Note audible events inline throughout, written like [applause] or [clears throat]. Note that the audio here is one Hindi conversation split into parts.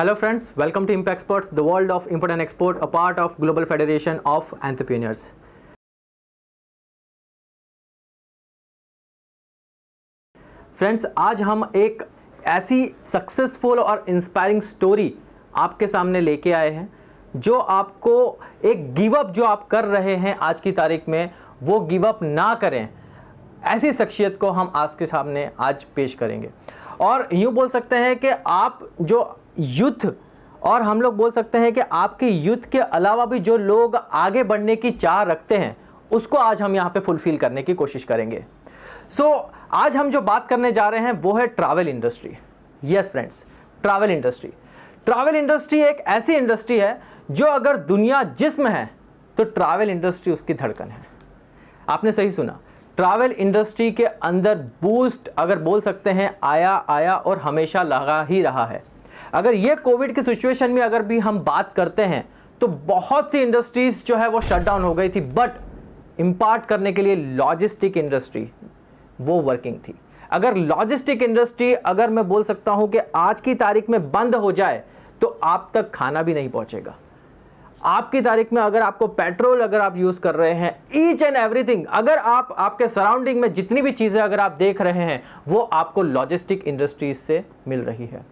Hello friends, welcome to Impact Exports, the world of import and export, a part of Global Federation of Entrepreneurs. Friends आज हम एक ऐसी सक्सेसफुल और इंस्पायरिंग स्टोरी आपके सामने लेके आए हैं जो आपको एक गिव अप जो आप कर रहे हैं आज की तारीख में वो गिव अप ना करें ऐसी शख्सियत को हम आज के सामने आज पेश करेंगे और यूँ बोल सकते हैं कि आप जो युद्ध। और हम लोग बोल सकते हैं कि आपके युद्ध के अलावा भी जो लोग आगे बढ़ने की चाह रखते हैं उसको आज हम यहाँ पे फुलफिल करने की कोशिश करेंगे। सो so, आज हम जो बात करने जा रहे हैं वो है travel industry yes friends travel industry travel industry एक ऐसी इंडस्ट्री है जो अगर दुनिया जिसम है तो ट्रैवल इंडस्ट्री उसकी धड़कन है। आपने सही सुना। ट्रैवल इंडस्ट्री के अंदर बूस्ट अगर बोल सकते हैं आया आया और हमेशा लगा ही रहा है। अगर ये कोविड की सिचुएशन में अगर भी हम बात करते हैं तो बहुत सी इंडस्ट्रीज़ जो है वो शट डाउन हो गई थी बट इम्पार्ट करने के लिए लॉजिस्टिक इंडस्ट्री वो वर्किंग थी। अगर लॉजिस्टिक इंडस्ट्री अगर मैं बोल सकता हूँ कि आज की तारीख में बंद हो जाए तो आप तक खाना भी नहीं पहुंचेगा। आपकी तारीख में अगर आपको पेट्रोल अगर आप यूज़ कर रहे हैं ईच एंड एवरीथिंग अगर आप, आपके सराउंडिंग में जितनी भी चीज़ें अगर आप देख रहे हैं, वो आपको लॉजिस्टिक इंडस्ट्रीज़ से मिल रही है।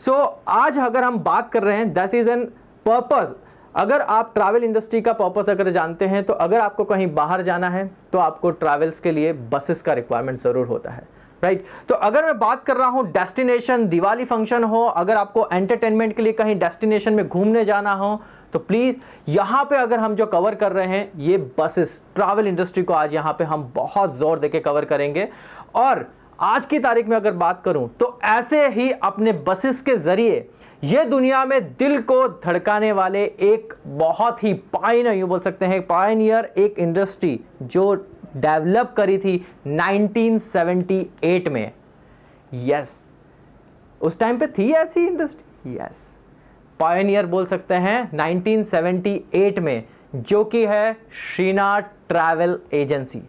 सो so, आज अगर हम बात कर रहे हैं दैट इज़ एन पर्पज अगर आप ट्रैवल इंडस्ट्री का पर्पस अगर जानते हैं तो अगर आपको कहीं बाहर जाना है तो आपको ट्रैवल्स के लिए बसेस का रिक्वायरमेंट ज़रूर होता है राइट right? तो अगर मैं बात कर रहा हूँ डेस्टिनेशन दिवाली फ़ंक्शन हो अगर आपको एंटरटेनमेंट के लिए कहीं डेस्टिनेशन में घूमने जाना हो तो प्लीज़ यहाँ पे अगर हम जो कवर कर रहे हैं ये बसेस ट्रैवल इंडस्ट्री को आज यहाँ पे हम बहुत ज़ोर देके कवर करेंगे और आज की तारीख में अगर बात करूँ तो ऐसे ही अपने बसेस के ज़रिए ये दुनिया में दिल को धड़काने वाले एक बहुत ही पाइनियर यू बोल सकते हैं पाइनियर एक इंडस्ट्री जो डेवलप करी थी 1978 में। यस उस टाइम पे थी ऐसी इंडस्ट्री यस पायनियर बोल सकते हैं 1978 में, जो कि है Shrinath travel agency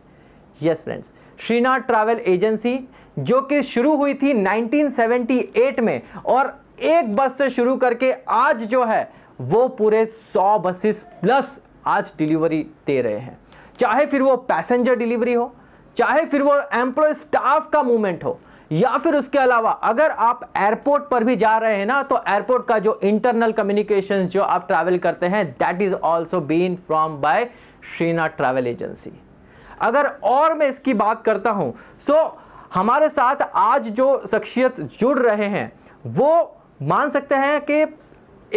yes friends Shrinath travel agency, जो कि शुरू हुई थी 1978 में, और एक बस से शुरू करके आज जो है, वो पूरे 100 बसेस प्लस आज डिलीवरी दे रहे हैं। चाहे फिर वो पैसेंजर डिलीवरी हो, चाहे फिर वो एम्प्लॉय स्टाफ का मूवमेंट हो, या फिर उसके अलावा अगर आप एयरपोर्ट पर भी जा रहे हैं ना तो एयरपोर्ट का जो इंटरनल कम्युनिकेशन जो आप ट्रैवल करते हैं that is also been from by Shrinath travel agency. अगर और मैं इसकी बात करता हूँ सो हमारे साथ आज जो शख्सियत जुड़ रहे हैं, वो मान सकते हैं कि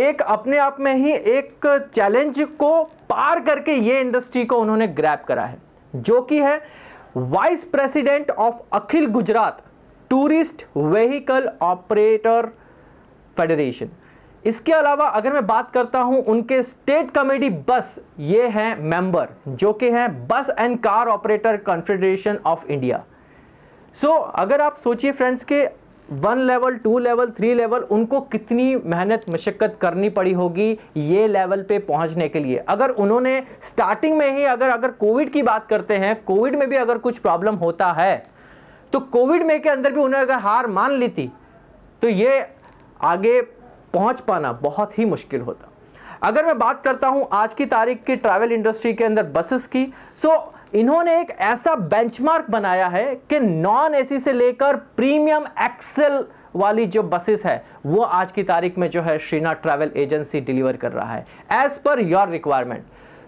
एक अपने आप में ही एक चैलेंज को पार करके ये इंडस्ट्री को उन्होंने ग्रैप करा है, जो कि है vice president of Akhil Gujarat tourist vehicle operator federation इसके अलावा अगर मैं बात करता हूँ उनके स्टेट कमेटी बस, ये हैं मेंबर जो कि हैं bus and car operator confederation of India so अगर आप सोचिए फ्रेंड्स के one level two level three level उनको कितनी मेहनत, मशक्क़त करनी पड़ी होगी ये लेवल पे पहुँचने के लिए। अगर उन्होंने स्टार्टिंग में ही अगर अगर कोविड की बात करते हैं कोविड में भी अगर कुछ प्रॉब्लम होता है तो कोविड में के अंदर भी उन्होंने अगर हार मान ली थी तो ये आगे पहुँच पाना बहुत ही मुश्किल होता। अगर मैं बात करता हूँ आज की तारीख की ट्रैवल इंडस्ट्री के अंदर बसेस की सो इन्होंने एक ऐसा बेंचमार्क बनाया है कि नॉन एसी से लेकर प्रीमियम एक्सेल वाली जो बसेस है, वो आज की तारीख में जो है श्रीनाथ ट्रैवल एजेंसी डिलीवर कर रहा है as per your requirement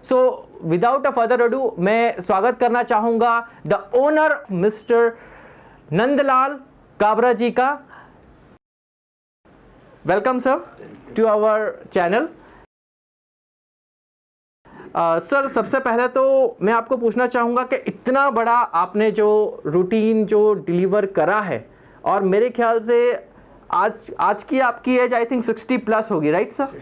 so without a further ado मैं स्वागत करना चाहूँगा the owner mister Nandlal Kabra ji का। Welcome sir to our channel sir सबसे पहले तो मैं आपको पूछना चाहूँगा कि इतना बड़ा आपने जो रूटीन जो डिलीवर करा है और मेरे ख्याल से आज आज की आपकी एज आई थिंक 60 प्लस होगी right sir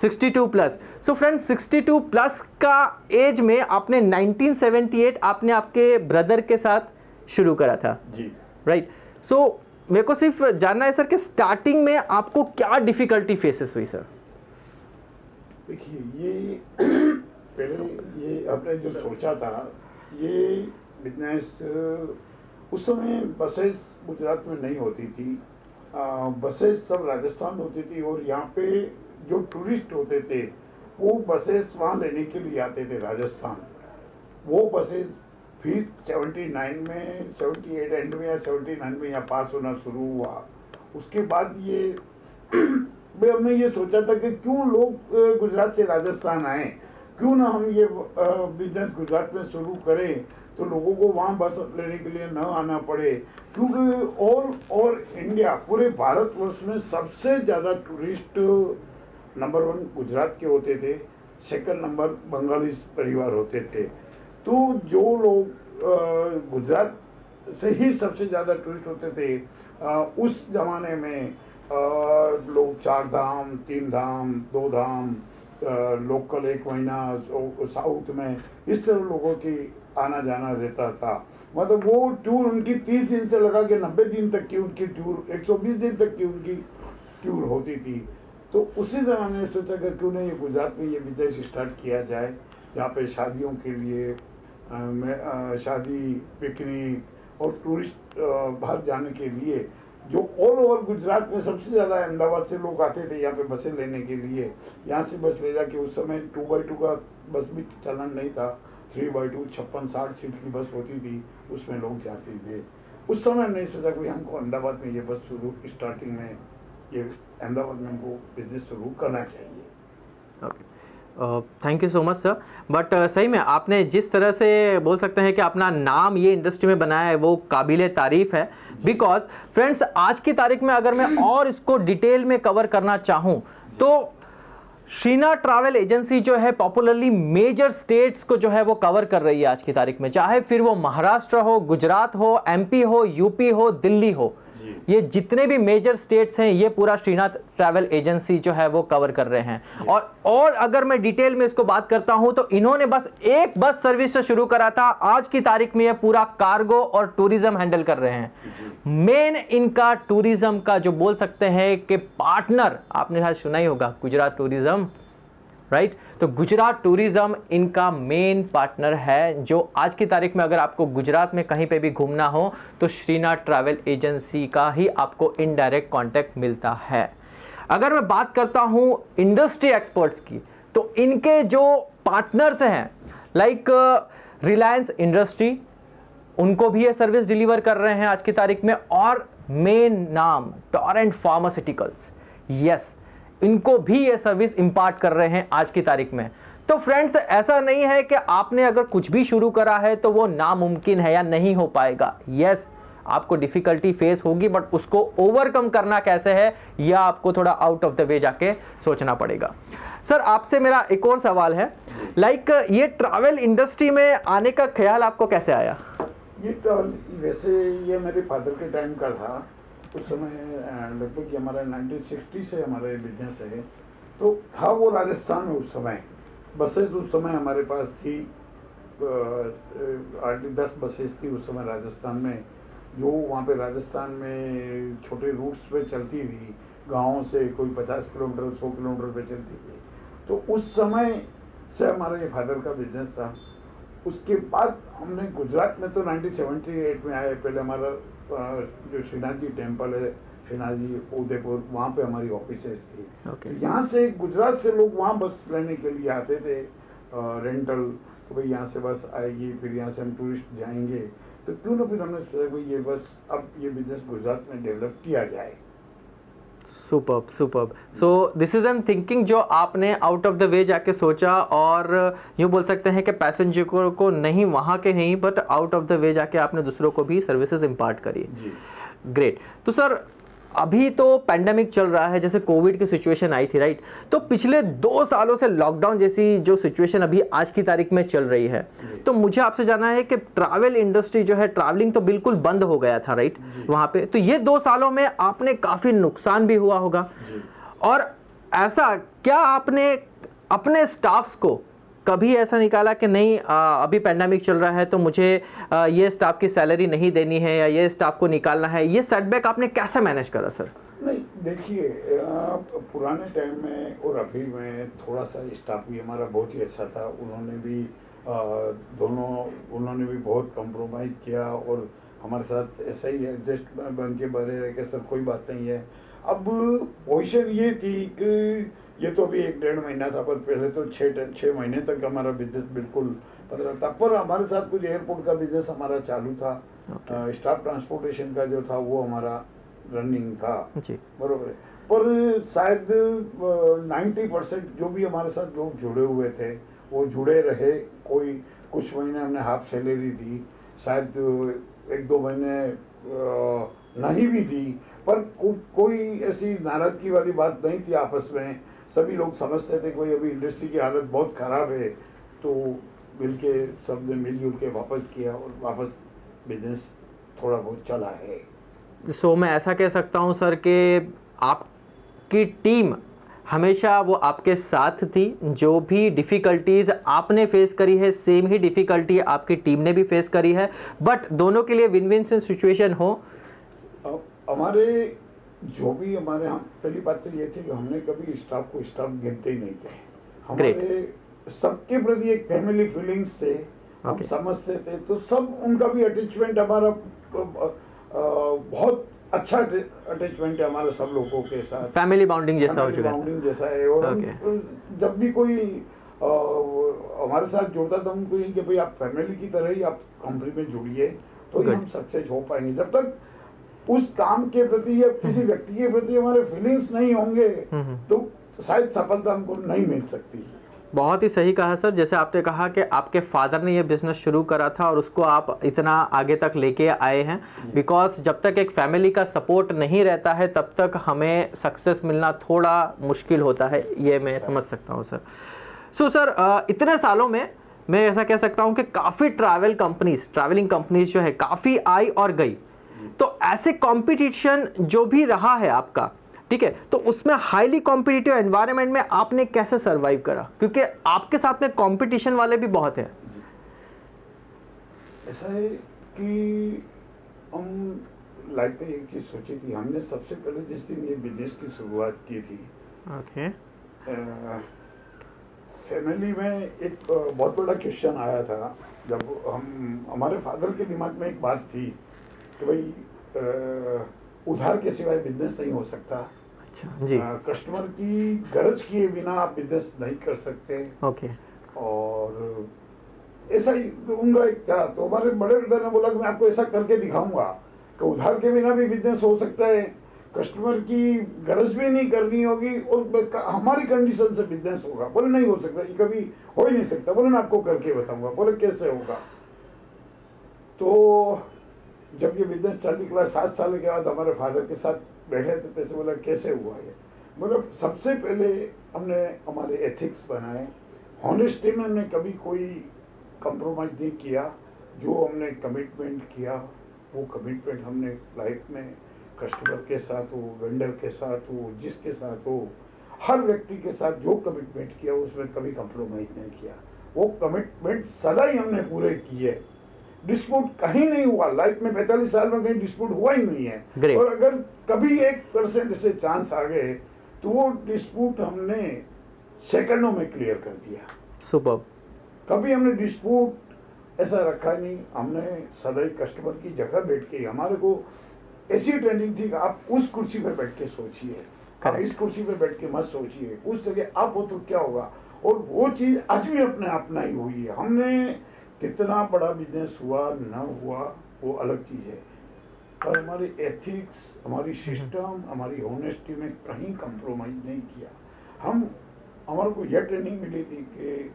62 62 plus so friends 62 plus का एज में आपने 1978 आपने आपके ब्रदर के साथ शुरू करा था जी। Right right? सो मेरे को सिर्फ़ जानना है सर कि स्टार्टिंग में आपको क्या डिफिकल्टी फेसेस हुई सर? देखिए ये [coughs] पहले ये आपने जो सोचा था ये बिज़नेस उस समय बसेस गुजरात में नहीं होती थी। बसेस सब राजस्थान होती थी और यहाँ पे जो टूरिस्ट होते थे वो बसेस वहाँ लेने के लिए आते थे राजस्थान। वो बसेस फिर 79 में 78 एंड में या 79 में यहाँ पास होना शुरू हुआ। उसके बाद ये [clears throat] भाई हमने ये सोचा था कि क्यों लोग गुजरात से राजस्थान आए? क्यों ना हम ये बिज़नेस गुजरात में शुरू करें तो लोगों को वहाँ बस लेने के लिए न आना पड़े। क्योंकि ऑल और इंडिया पूरे भारतवर्ष में सबसे ज़्यादा टूरिस्ट नंबर वन गुजरात के होते थे। सेकंड नंबर बंगाली परिवार होते थे। तो जो लोग गुजरात से ही सबसे ज़्यादा टूरिस्ट होते थे उस ज़माने में लोग चार धाम तीन धाम दो धाम लोकल एक महीना साउथ में इस तरह लोगों की आना जाना रहता था। मतलब वो टूर उनकी तीस दिन से लगा के नब्बे दिन तक की उनकी टूर एक सौ बीस दिन तक की उनकी टूर होती थी। तो उसी जमाने मैंने सोचा कि क्यों नहीं गुजरात में ये बिज़नेस स्टार्ट किया जाए जहाँ पे शादियों के लिए आ, आ, शादी, पिकनिक और टूरिस्ट बाहर जाने के लिए जो ऑल ओवर गुजरात में सबसे ज़्यादा अहमदाबाद से लोग आते थे, यहाँ पे बसें लेने के लिए। यहाँ से बस ले जाके उस समय टू बाई टू का बस भी चलन नहीं था। थ्री बाई टू छप्पन, साठ सीट की बस होती थी, उसमें लोग जाते थे। उस समय नहीं सोचा कि हमको अहमदाबाद में ये बस शुरू स्टार्टिंग में ये अहमदाबाद में हमको बिज़नेस शुरू करना चाहिए। Okay thank you so much sir but सही में आपने जिस तरह से बोल सकते हैं कि अपना नाम ये इंडस्ट्री में बनाया है, वो काबिल तारीफ़ है। बिकॉज़ फ्रेंड्स आज की तारीख में अगर मैं और इसको डिटेल में कवर करना चाहूँ तो शीना ट्रैवल एजेंसी जो है पॉपुलरली मेजर स्टेट्स को जो है, वो कवर कर रही है आज की तारीख में। चाहे फिर वो महाराष्ट्र हो, गुजरात हो एमपी हो यूपी हो, दिल्ली हो। ये जितने भी मेजर स्टेट्स हैं ये पूरा श्रीनाथ ट्रैवल एजेंसी जो है वो कवर कर रहे हैं। और और अगर मैं डिटेल में इसको बात करता हूँ तो इन्होंने बस एक बस सर्विस से शुरू करा था। आज की तारीख में ये पूरा कार्गो और टूरिज़्म हैंडल कर रहे हैं। मेन इनका टूरिज़्म का जो बोल सकते हैं कि पार्टनर आपने शायद सुना ही होगा गुजरात टूरिज़्म राइट right? तो गुजरात टूरिज़्म इनका मेन पार्टनर है, जो आज की तारीख में अगर आपको गुजरात में कहीं पे भी घूमना हो तो श्रीनाथ ट्रैवल एजेंसी का ही आपको इनडायरेक्ट कांटेक्ट मिलता है अगर मैं बात करता हूँ इंडस्ट्री एक्सपर्ट्स की तो इनके जो पार्टनर्स हैं लाइक रिलायंस इंडस्ट्री उनको भी ये सर्विस डिलीवर कर रहे हैं आज की तारीख में, और मेन नाम टॉरेंट फार्मास्यूटिकल्स यस इनको भी ये सर्विस इंपार्ट कर रहे हैं आज की तारीख में। तो फ्रेंड्स ऐसा नहीं है कि आपने अगर कुछ भी शुरू करा है तो वो नामुमकिन है या नहीं हो पाएगा। यस yes, आपको डिफिकल्टी फेस होगी बट उसको ओवरकम करना कैसे है यह आपको थोड़ा आउट ऑफ़ द वे जाके सोचना पड़ेगा। सर आपसे मेरा एक और सवाल है। लाइक like, ये ट्रैवल इंडस्ट्री में आने का ख्याल आपको कैसे आया? ये ट्रैवल वैसे ये मेरे फादर के टाइम का था। उस समय लगभग हमारा 1960 से हमारा बिज़नेस है तो था वो राजस्थान में उस समय। बसेस उस समय हमारे पास थी। आठ दस बसेस थी उस समय राजस्थान में, जो वहाँ पे राजस्थान में छोटे रूट्स पे चलती थी। गाँव से कोई पचास किलोमीटर, सौ किलोमीटर पे चलती थी। तो उस समय से हमारा ये फादर का बिज़नेस था। उसके बाद हमने गुजरात में तो 1978 में आए, पहले हमारा जो श्रीनाथ जी टेंपल है श्रीनाथ जी उदयपुर वहाँ पे हमारी ऑफ़िस थी। Okay. यहाँ से गुजरात से लोग वहाँ बस लेने के लिए आते थे रेंटल तो भाई यहाँ से बस आएगी फिर यहाँ से हम टूरिस्ट जाएँगे। तो क्यों ना फिर हमने सोचा भाई ये बस अब ये बिज़नेस गुजरात में डेवलप किया जाए। Super super so this is an thinking जो आपने आउट ऑफ़ द वे जाके सोचा और यूँ बोल सकते हैं कि पैसेंजर को, को नहीं वहाँ के नहीं but out of the way जाके आपने दूसरों को भी सर्विसेज़ इम्पार्ट करी। ग्रेट तो सर अभी तो पैंडमिक चल रहा है जैसे कोविड की सिचुएशन आई थी राइट तो पिछले दो सालों से लॉकडाउन जैसी जो सिचुएशन अभी आज की तारीख में चल रही है। तो मुझे आपसे जानना है कि ट्रैवल इंडस्ट्री जो है ट्रैवलिंग तो बिल्कुल बंद हो गया था राइट वहाँ पे। तो ये दो सालों में आपने काफ़ी नुकसान भी हुआ होगा। और ऐसा क्या आपने अपने स्टाफ्स को कभी ऐसा निकाला कि नहीं आ, अभी पैंडमिक चल रहा है तो मुझे आ, ये स्टाफ की सैलरी नहीं देनी है या ये स्टाफ को निकालना है ये सेटबैक आपने कैसे मैनेज करा सर नहीं देखिए पुराने टाइम में और अभी में थोड़ा सा स्टाफ भी हमारा बहुत ही अच्छा था उन्होंने भी आ, दोनों उन्होंने भी बहुत कम्प्रोमाइज़ किया और हमारे साथ ऐसा ही एडजस्ट बन के बने रहे कि सर कोई बात नहीं है। अब पोजीशन ये थी कि ये तो अभी एक डेढ़ महीना था पर पहले तो छः छः महीने तक हमारा बिज़नेस बिल्कुल पंद्रह था पर हमारे साथ कुछ एयरपोर्ट का बिज़नेस हमारा चालू था। Okay. स्टाफ ट्रांसपोर्टेशन का जो था वो हमारा रनिंग था। बरोबर है। पर शायद नाइन्टी परसेंट जो भी हमारे साथ लोग जुड़े हुए थे वो जुड़े रहे। कोई कुछ महीने हमने हाफ़ सैलरी दी। शायद एक दो महीने नहीं भी दी। पर को, कोई ऐसी नाराज़गी वाली बात नहीं थी आपस में। सभी लोग समझते थे कोई अभी इंडस्ट्री की हालत बहुत ख़राब है तो मिल के सबने मिलजुल के वापस किया और वापस बिज़नेस थोड़ा बहुत चला है। सो so, मैं ऐसा कह सकता हूँ सर कि आपकी टीम हमेशा वो आपके साथ थी जो भी डिफ़िकल्टीज़ आपने फेस करी है सेम ही डिफ़िकल्टी आपकी टीम ने भी फेस करी है बट दोनों के लिए विन विन सिचुएशन हो हमारे जो भी हमारे हम पहली बात तो ये थी कि हमने कभी स्टाफ को स्टाफ गिनते ही नहीं थे। हमारे सबके प्रति एक फैमिली फीलिंग्स थे हम Okay. समझते थे तो सब उनका भी अटैचमेंट हमारा बहुत अच्छा अटैचमेंट है हमारे सब लोगों के साथ। फैमिली बाउंडिंग जैसा हो चुका है। जैसा है और Okay. जब भी कोई हमारे साथ जुड़ता था उनको यही कि भाई आप फैमिली की तरह ही आप कंपनी में जुड़िए तो हम सक्सेस हो पाएँगे। जब तक उस काम के प्रति या किसी व्यक्ति के प्रति हमारे फीलिंग्स नहीं होंगे हम्म। तो शायद सफलता हमको नहीं मिल सकती। बहुत ही सही कहा सर जैसे आपने कहा कि आपके फादर ने ये बिज़नेस शुरू करा था और उसको आप इतना आगे तक लेके आए हैं। बिकॉज़ जब तक एक फैमिली का सपोर्ट नहीं रहता है तब तक हमें सक्सेस मिलना थोड़ा मुश्किल होता है ये मैं समझ सकता हूँ सर। सो so, सर इतने सालों में मैं ऐसा कह सकता हूँ कि काफ़ी ट्रैवल कंपनीज़ ट्रैवलिंग कंपनीज़ जो है काफ़ी आई और गई। तो ऐसे कंपटीशन जो भी रहा है आपका ठीक है तो उसमें हाईली कॉम्पिटिटिव एनवायरनमेंट में आपने कैसे सरवाइव करा? क्योंकि आपके साथ में कंपटीशन वाले भी बहुत हैं। ऐसा है कि हम लाइफ में एक चीज़ सोची थी हमने सबसे पहले जिस दिन ये बिज़नेस की शुरुआत की थी ओके फैमिली में एक बहुत बड़ा क्वेश्चन आया था जब हम हमारे फादर के दिमाग में एक बात थी कि भाई उधार के सिवाय बिज़नेस नहीं हो सकता। अच्छा जी। अ, कस्टमर की गरज किए बिना आप बिज़नेस नहीं कर सकते। ओके और ऐसा ही उनका एक था तो हमारे बड़े ब्रदर ने बोला कि मैं आपको ऐसा करके दिखाऊँगा कि उधार के बिना भी बिज़नेस हो सकता है। कस्टमर की गरज भी नहीं करनी होगी और हमारी कंडीशन से बिज़नेस होगा। बोले नहीं हो सकता ये कभी हो ही नहीं सकता। बोले मैं आपको करके बताऊँगा। बोले कैसे होगा? तो जब ये बिज़नेस चलने के बाद, सात साल के बाद हमारे फादर के साथ बैठे थे तो बोला, कैसे हुआ ये? मतलब सबसे पहले हमने हमारे एथिक्स बनाए। हॉनेस्टी में हमने कभी कोई कंप्रोमाइज नहीं किया। जो हमने कमिटमेंट किया, वो कमिटमेंट हमने लाइफ में कस्टमर के साथ हो वेंडर के साथ हो, जिसके साथ हो, हर व्यक्ति के साथ जो कमिटमेंट किया, उसमें कभी कंप्रोमाइज नहीं किया। वो कमिटमेंट सदा ही हमने पूरे किए। डिस्प्यूट कहीं नहीं हुआ। लाइफ में पैंतालीस साल में कहीं डिस्प्यूट हुआ ही नहीं है। Great. और अगर कभी एक परसेंट से चांस आ गए तो वो डिस्प्यूट हमने सेकंडों में क्लियर कर दिया। सुपर कभी हमने डिस्प्यूट ऐसा रखा नहीं। हमने सदा ही कस्टमर की जगह बैठ के हमारे को ऐसी ट्रेनिंग थी कि आप उस कुर्सी पर बैठ के सोचिए। आप इस कुर्सी पर बैठ के मत सोचिए। उस जगह आप हो तो क्या होगा? और वो चीज़ आज भी अपने अपना ही हुई है। हमने कितना बड़ा बिज़नेस हुआ न हुआ वो अलग चीज़ है। पर हमारे एथिक्स हमारी सिस्टम हमारी ऑनेस्टी में कहीं कंप्रोमाइज नहीं किया। हम हमारे को यह ट्रेनिंग मिली थी कि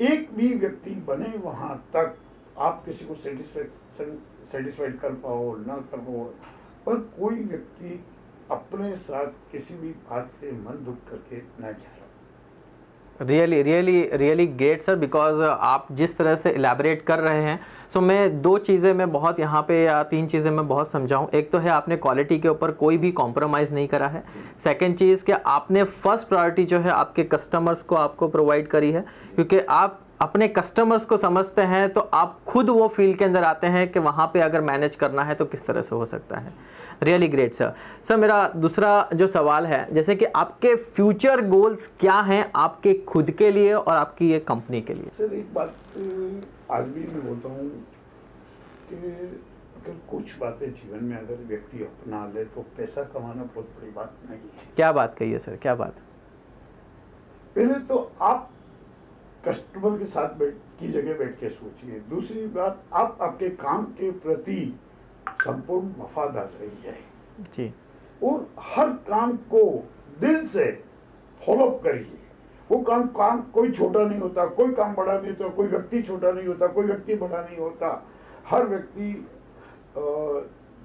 एक भी व्यक्ति बने वहाँ तक आप किसी को सेटिस्फेक्शन सेटिस्फाइड कर पाओ ना कर पाओ पर कोई व्यक्ति अपने साथ किसी भी बात से मन दुख करके न जाए। Really really really great sir because आप जिस तरह से इलेबरेट कर रहे हैं सो so, मैं दो चीज़ें मैं बहुत यहाँ पे या तीन चीज़ें मैं बहुत समझाऊँ। एक तो है आपने क्वालिटी के ऊपर कोई भी कॉम्प्रोमाइज़ नहीं करा है। सेकंड चीज़ कि आपने फ़र्स्ट प्रायोरिटी जो है आपके कस्टमर्स को आपको प्रोवाइड करी है क्योंकि आप अपने कस्टमर्स को समझते हैं तो आप खुद वो फ़ील्ड के अंदर आते हैं कि वहाँ पे अगर मैनेज करना है तो किस तरह से हो सकता है। रियली ग्रेट सर सर मेरा दूसरा जो सवाल है जैसे कि आपके फ्यूचर गोल्स क्या हैं आपके खुद के लिए और आपकी ये कंपनी के लिए? सर एक बात आज भी मैं बोलता हूँ कि अगर कुछ बातें जीवन में अगर व्यक्ति अपना ले तो पैसा कमाना बहुत बड़ी बात नहीं है। क्या बात कही है सर क्या बात? पहले तो आप कस्टमर के साथ बैठ की जगह बैठ के सोचिए। दूसरी बात आप आपके काम के प्रति संपूर्ण वफादार रहिए जी। और हर काम को दिल से फॉलो करिए। वो काम काम कोई छोटा नहीं होता कोई काम बड़ा नहीं होता कोई व्यक्ति छोटा नहीं होता कोई व्यक्ति बड़ा नहीं होता। हर व्यक्ति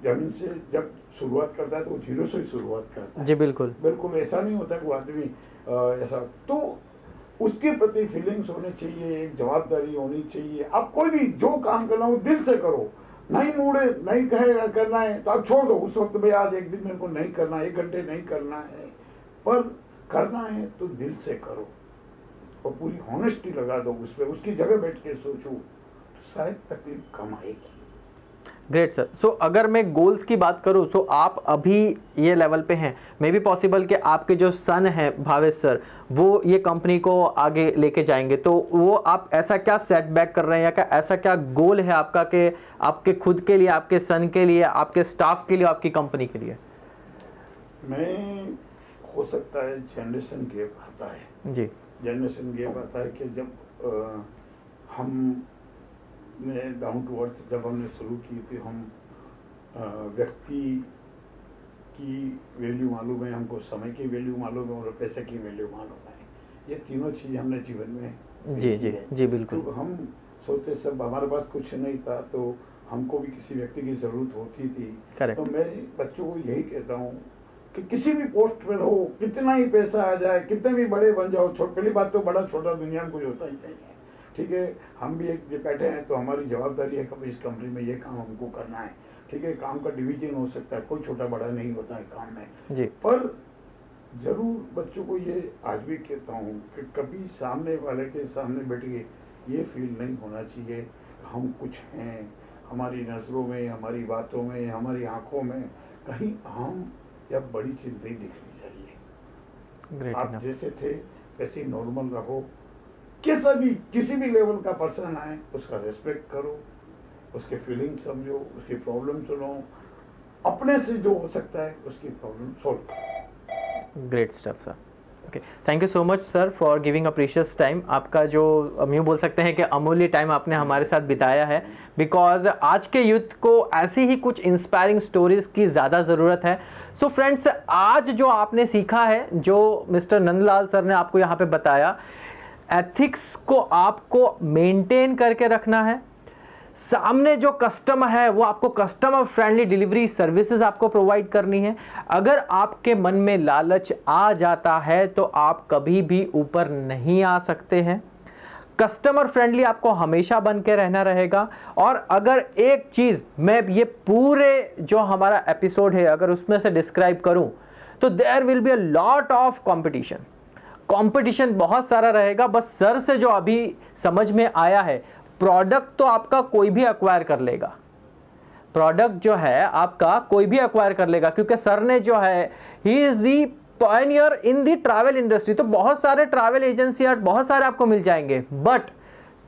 ज़मीन से जब शुरुआत करता है तो वो ज़ीरो से ही शुरुआत करता है। जी बिल्कुल। बिल्कुल ऐसा नहीं होता कि आदमी ऐसा तो उसके प्रति फीलिंग्स होने चाहिए, एक जवाबदारी होनी चाहिए। आप कोई भी जो काम करना हो, दिल से करो। नहीं मूडे, नहीं कहे करना है तो आप छोड़ दो। उस वक्त भाई, आज एक दिन मेरे को नहीं करना एक घंटे नहीं करना है। पर करना है तो दिल से करो। और पूरी हॉनेस्टी लगा दो उस पर उसकी जगह बैठ के सोचो तो शायद तकलीफ़ कम आएगी। ग्रेट सर सो अगर मैं गोल्स की बात करूँ तो आप अभी ये लेवल पे हैं. मे बी पॉसिबल कि आपके जो सन हैं भावेश सर वो ये कंपनी को आगे लेके जाएँगे. तो वो आप ऐसा क्या सेटबैक कर रहे हैं या क्या ऐसा क्या गोल है आपका कि आपके खुद के लिए आपके सन के लिए आपके स्टाफ के लिए आपकी कंपनी के लिए? मैं हो सकता है जनरेशन गैप आता है. जी. जनरेशन गैप आता है कि जब अ, हम ने डाउन टू अर्थ जब हमने शुरू की थी हम व्यक्ति की वैल्यू मालूम है हमको समय की वैल्यू मालूम है और पैसे की वैल्यू मालूम है। ये तीनों चीज़ हमने जीवन में जी जी जी बिल्कुल। तो हम सोचते सब हमारे पास कुछ नहीं था तो हमको भी किसी व्यक्ति की ज़रूरत होती थी। Correct. तो मैं बच्चों को यही कहता हूँ कि किसी भी पोस्ट पर हो कितना ही पैसा आ जाए कितने भी बड़े बन जाओ छोट पहली बात तो बड़ा छोटा दुनिया में कुछ होता ही नहीं है। ठीक है? हम भी एक बैठे हैं तो हमारी जवाबदारी है कि इस कंपनी में ये काम हमको करना है। ठीक है? काम का डिवीज़न हो सकता है कोई छोटा बड़ा नहीं होता है काम में। जी। पर ज़रूर बच्चों को ये आज भी कहता हूँ कि कभी सामने वाले के सामने बैठ के ये फील नहीं होना चाहिए हम कुछ हैं हमारी नज़रों में हमारी बातों में हमारी आँखों में कहीं हम या बड़ी चीज़ नहीं दिखनी चाहिए। आप जैसे थे वैसे नॉर्मल रहो। कैसा भी, किसी भी लेवल का पर्सन आए, उसका रेस्पेक्ट करो, उसके फीलिंग समझो, उसकी प्रॉब्लम सुनो, अपने से जो हो सकता है, उसकी प्रॉब्लम सॉल्व करो। Great stuff sir okay thank you so much sir for giving a precious time आपका जो, हम यूँ बोल सकते हैं कि अमूल्य टाइम आपने हमारे साथ बिताया है। बिकॉज़ आज के यूथ को ऐसी ही कुछ इंस्पायरिंग स्टोरीज की ज़्यादा ज़रूरत है। सो so फ्रेंड्स आज जो आपने सीखा है, जो मिस्टर नंदलाल सर ने आपको यहाँ पे बताया एथिक्स को आपको मेंटेन करके रखना है। सामने जो कस्टमर है, वो आपको कस्टमर फ्रेंडली डिलीवरी सर्विसेज़ आपको प्रोवाइड करनी है। अगर आपके मन में लालच आ जाता है तो आप कभी भी ऊपर नहीं आ सकते हैं। कस्टमर फ्रेंडली आपको हमेशा बन के रहना रहेगा। और अगर एक चीज़ मैं ये पूरे जो हमारा एपिसोड है, अगर उसमें से डिस्क्राइब करूँ तो there will be a lot of competition competition बहुत सारा रहेगा, बस सर से जो अभी समझ में आया है प्रोडक्ट तो आपका कोई भी अक्वायर कर लेगा। प्रोडक्ट जो है आपका कोई भी अक्वायर कर लेगा, क्योंकि सर ने जो है ही is the pioneer in the travel industry तो बहुत सारे ट्रैवल एजेंसी बहुत सारे आपको मिल जाएँगे। बट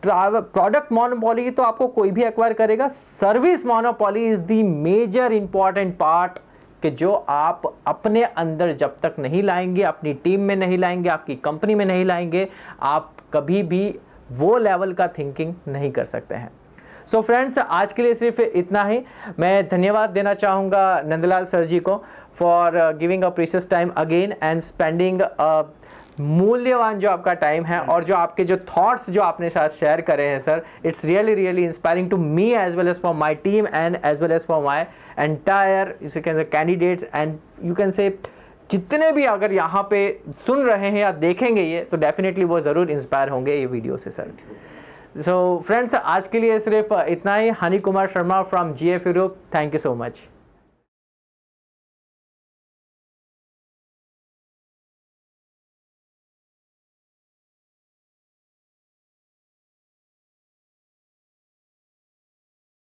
ट्रैवल प्रोडक्ट मोनोपॉली तो आपको कोई भी एक्वायर करेगा service monopoly is the major important part कि जो आप अपने अंदर जब तक नहीं लाएँगे, अपनी टीम में नहीं लाएँगे, आपकी कंपनी में नहीं लाएँगे, आप कभी भी वो लेवल का थिंकिंग नहीं कर सकते हैं। सो so फ्रेंड्स आज के लिए सिर्फ़ इतना ही। मैं धन्यवाद देना चाहूँगा नंदलाल सर जी को for giving a precious time again and spending मूल्यवान जो आपका टाइम है और जो आपके जो थॉट्स जो आपने साथ शेयर करे हैं sir it's really really inspiring to me as well as for my team and as well as for my entire candidates and you can say जितने भी अगर यहाँ पे सुन रहे हैं या देखेंगे ये तो डेफिनेटली वो ज़रूर इंस्पायर होंगे ये वीडियो से सर सो so, फ्रेंड्स आज के लिए सिर्फ़ इतना ही। Honey Kumar Sharma from G F Europe thank you so much